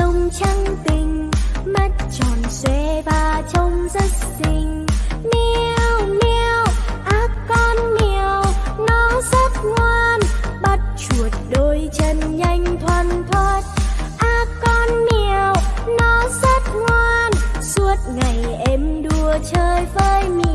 lông trắng tinh mắt tròn xoe và trông rất xinh. Meo meo, ác con mèo nó rất ngoan. Bắt chuột đôi chân nhanh thoăn thoắt ác con mèo nó rất ngoan. Suốt ngày em đua chơi với miêu.